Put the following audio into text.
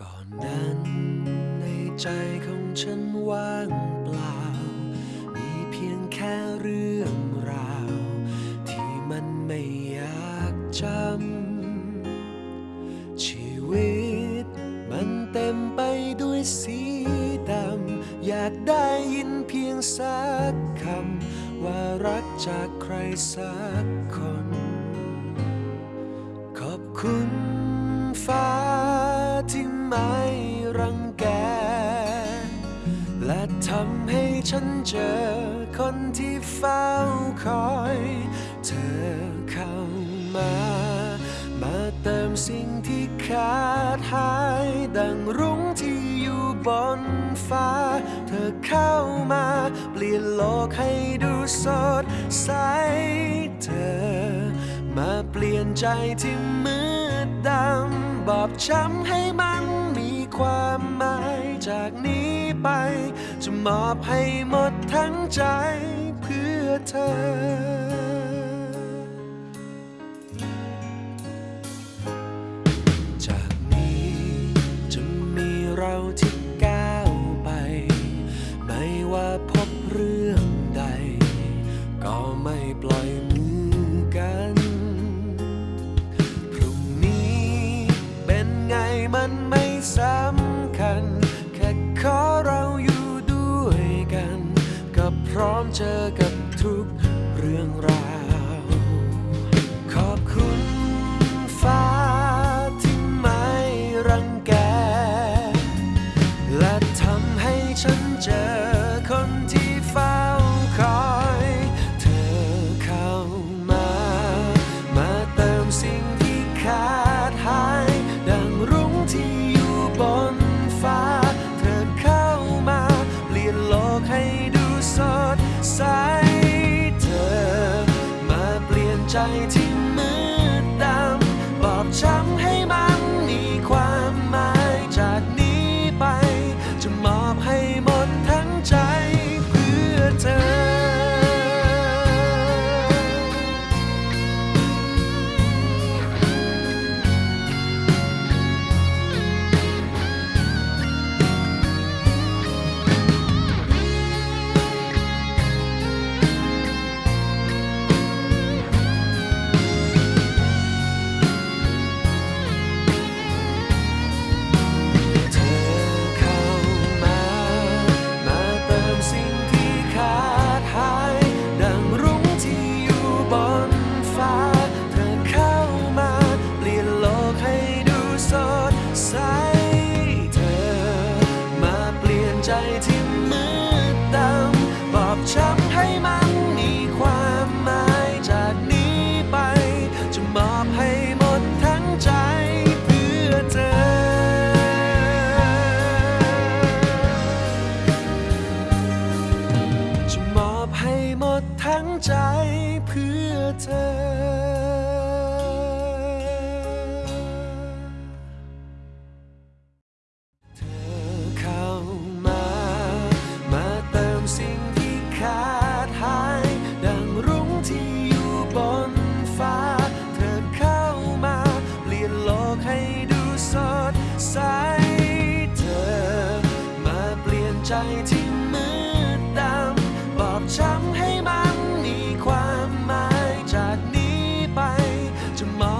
ก่อนนั้นในใจของฉันว่างเปล่า มีเพียงแค่เรื่องราว ที่มันไม่อยากจำ ชีวิตมันเต็มไปด้วยสีดำ อยากได้ยินเพียงสักคำ ว่ารักจากใครสักคน ขอบคุณฟ้า ที่ไม่รังแก และทำให้ฉันเจอคนที่เฝ้าคอย เธอเข้ามา มาเติมสิ่งที่ขาดหาย ดังรุ้งที่อยู่บนฟ้า เธอเข้ามา เปลี่ยนโลกให้ดูสดใส เธอ มาเปลี่ยนใจที่มืดดำ บอบช้ำให้มันมีความหมายจากนี้ไป จะมอบให้หมดทั้งใจเพื่อเธอ มันไม่สำคัญ แค่ขอเราอยู่ด้วยกัน ก็พร้อมเจอกับทุกเรื่องราว ใจที่ ใจที่มืดดำบอบช้ำให้มันมีความหมายจากนี้ไป จะมอบให้หมดทั้งใจเพื่อเธอ จะมอบให้หมดทั้งใจเพื่อเธอ ใจที่มืดดำบอกช้ำให้มันมีความหมายจากนี้ไปจะมอง